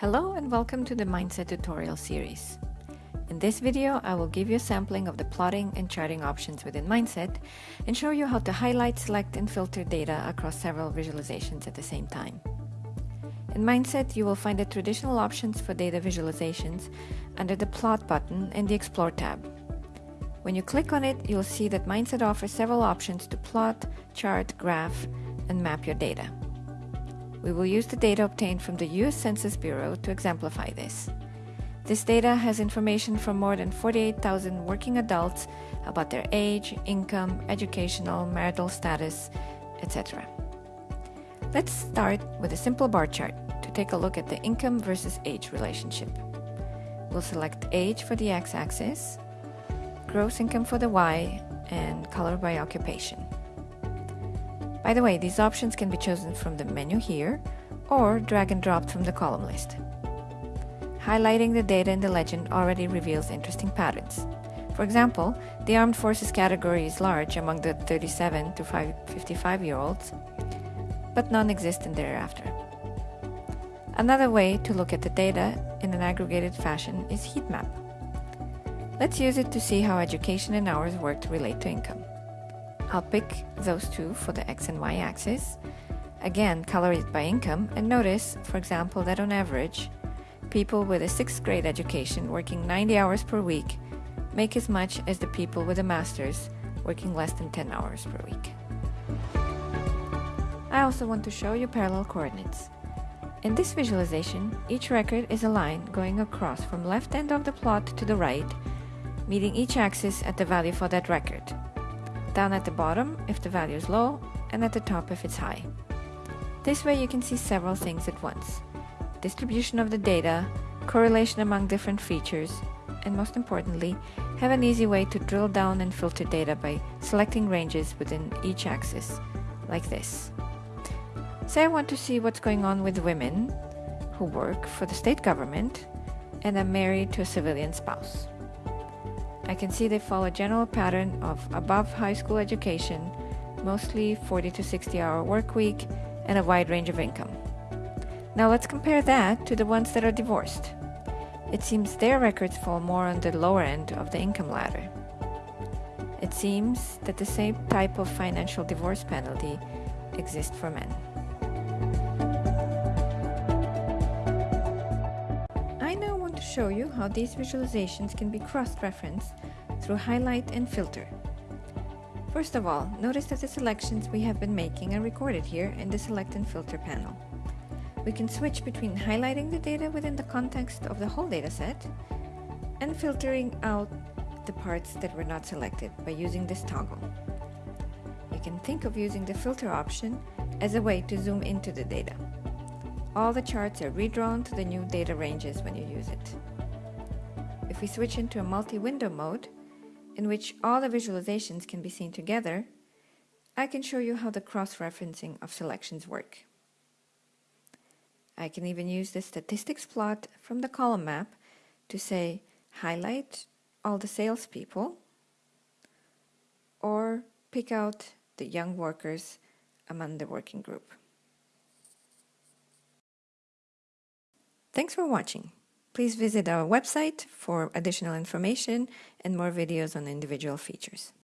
Hello and welcome to the MineSet tutorial series. In this video, I will give you a sampling of the plotting and charting options within MineSet and show you how to highlight, select, and filter data across several visualizations at the same time. In MineSet, you will find the traditional options for data visualizations under the Plot button in the Explore tab. When you click on it, you'll see that MineSet offers several options to plot, chart, graph, and map your data. We will use the data obtained from the US Census Bureau to exemplify this. This data has information from more than 48,000 working adults about their age, income, educational, marital status, etc. Let's start with a simple bar chart to take a look at the income versus age relationship. We'll select age for the x-axis, gross income for the y, and color by occupation. By the way, these options can be chosen from the menu here or drag and drop from the column list. Highlighting the data in the legend already reveals interesting patterns. For example, the armed forces category is large among the 37 to 55 year olds, but non-existent thereafter. Another way to look at the data in an aggregated fashion is heat map. Let's use it to see how education and hours worked relate to income. I'll pick those two for the x and y axis. Again, color it by income and notice, for example, that on average, people with a 6th grade education working 90 hours per week make as much as the people with a master's working less than 10 hours per week. I also want to show you parallel coordinates. In this visualization, each record is a line going across from left end of the plot to the right, meeting each axis at the value for that record down at the bottom if the value is low, and at the top if it's high. This way you can see several things at once. Distribution of the data, correlation among different features, and most importantly, have an easy way to drill down and filter data by selecting ranges within each axis, like this. Say I want to see what's going on with women who work for the state government and are married to a civilian spouse. I can see they follow a general pattern of above high school education, mostly 40 to 60 hour work week, and a wide range of income. Now let's compare that to the ones that are divorced. It seems their records fall more on the lower end of the income ladder. It seems that the same type of financial divorce penalty exists for men. Show you how these visualizations can be cross-referenced through highlight and filter. First of all, notice that the selections we have been making are recorded here in the Select and Filter panel. We can switch between highlighting the data within the context of the whole dataset and filtering out the parts that were not selected by using this toggle. You can think of using the filter option as a way to zoom into the data. All the charts are redrawn to the new data ranges when you use it. If we switch into a multi-window mode, in which all the visualizations can be seen together, I can show you how the cross-referencing of selections work. I can even use the statistics plot from the column map to say highlight all the salespeople or pick out the young workers among the working group. Thanks for watching. Please visit our website for additional information and more videos on individual features.